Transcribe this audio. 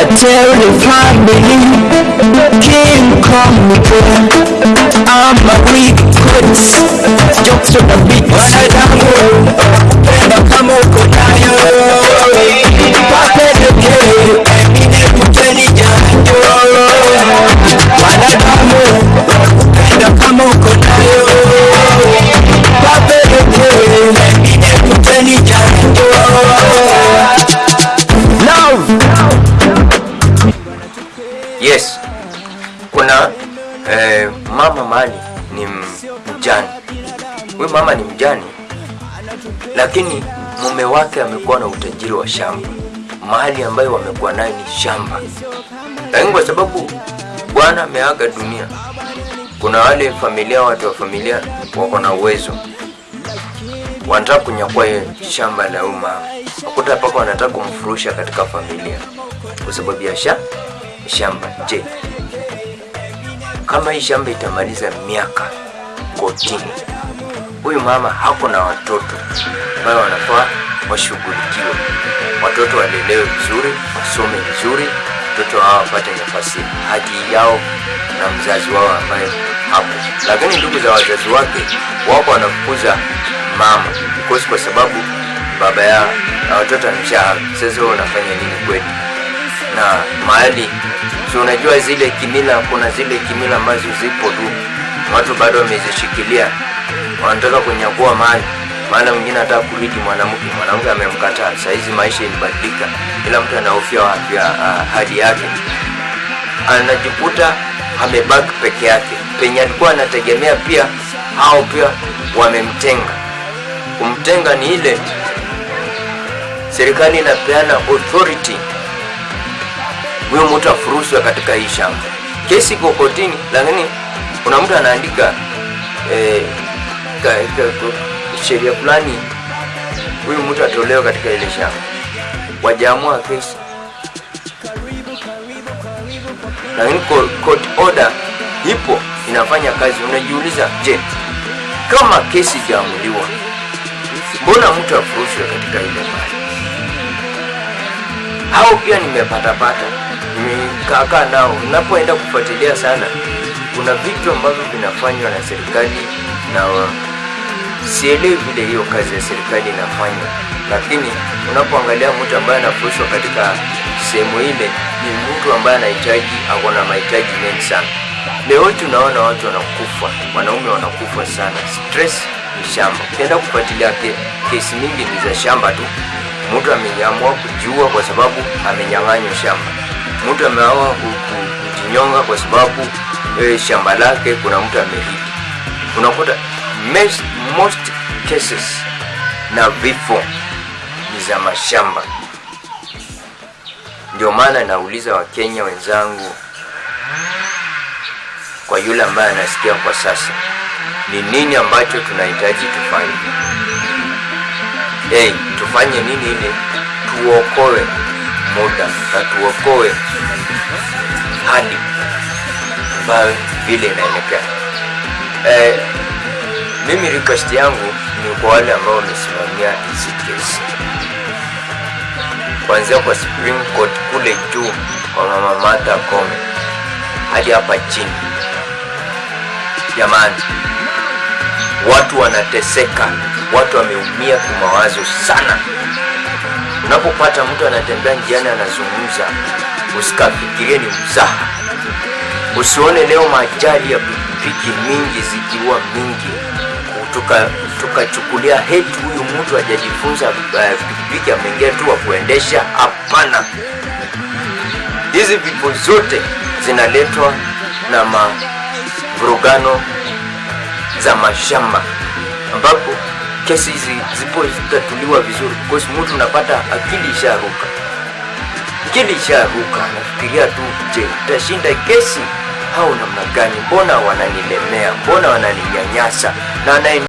a terrified belief Can you call me girl? I'm a weak kid. Jokes are the beat eh, mama mali ni mjani. Huyu mama ni mjani, lakini mume wake amekuwa na utajiri wa shamba, mahali ambayo wamekuwa nayo ni shamba, lakini kwa sababu bwana ameaga dunia, kuna wale familia, watu wa familia wako na uwezo, wanataka kunyakua shamba la huyu mama, wakuta mpaka wanataka kumfurusha katika familia. Kwa sababu ya sha shamba. Je, kama hii shamba itamaliza miaka kotini, huyu mama hako na watoto ambayo wanafaa washughulikiwe, watoto walelewe vizuri, wasome vizuri, watoto hao wapate nafasi haki yao na mzazi wao ambaye hapo. Lakini ndugu za wazazi wake wako wanafukuza mama because kwa sababu baba yao na watoto amesha. Sasa wanafanya nini kweli? Na mahali. Si unajua zile kimila, kuna zile kimila ambazo zipo tu, watu bado wamezishikilia, wanataka kunyakua mali. Maana mwingine anataka kuriki mwanamke, mwanamke amemkataa. Saa hizi maisha ilibadilika, kila mtu anahofia ah, hadi yake, anajikuta amebaki peke yake, penye alikuwa anategemea pia hao pia wamemtenga. Kumtenga ni ile. Serikali inapeana authority huyo mtu afurushwe katika hii shamba. Kesi iko kotini, lakini kuna mtu anaandika eh, sheria fulani, huyu mtu atolewe katika ile shamba. Wajaamua kesi, lakini co- court order ipo inafanya kazi. Unajiuliza, je, kama kesi ijaamuliwa, mbona mtu afurushwe katika ile mali? hao pia nimepatapata nimekaakaa nao Unapoenda kufuatilia sana kuna vitu ambavyo vinafanywa na serikali na sielewi vile hiyo kazi ya serikali inafanywa. Lakini unapoangalia mtu ambaye anafurushwa katika sehemu ile ni mtu ambaye anahitaji ako na mahitaji mengi sana. Leo tunaona watu wanakufa wanaume wanakufa sana. Stress ni shamba. Ukienda kufuatilia ke, kesi mingi ni za shamba tu. Mtu ameamua kujua kwa sababu amenyang'anywa shamba mtu ku- kujinyonga kwa sababu e, shamba lake kuna mtu amerithi unakuta most cases na vifo ni za mashamba. Ndio maana nauliza wakenya wenzangu kwa yule ambaye anasikia kwa sasa ni nini ambacho tunahitaji tufanye? Hey, tufanye nini ili tuokoe muda na tuokoe. Hadi ambayo vile inaelekea. Eh, mimi request yangu ni kwa wale ambao wamesimamia hizi kesi kuanzia kwa Supreme Court kule juu kwa mama Martha hadi hapa chini. Jamani watu wanateseka watu wameumia kimawazo sana unapopata mtu anatembea njiani anazungumza usikafikirie ni mzaha. Usione leo majali ya pikipiki mingi zikiua mingi. Tukachukulia tuka heti huyu mtu ajajifunza pikipiki pikipiki ameingia tu wa kuendesha. Hapana. Hizi vipo zote zinaletwa na mavurugano za mashamba ambapo kesi hizi zipo zitatuliwa vizuri because mtu unapata akili isharuka. Akili isharuka nafikiria tu je tashinda kesi? Au namna gani? Mbona wananilemea? Mbona wananinyanyasa? Na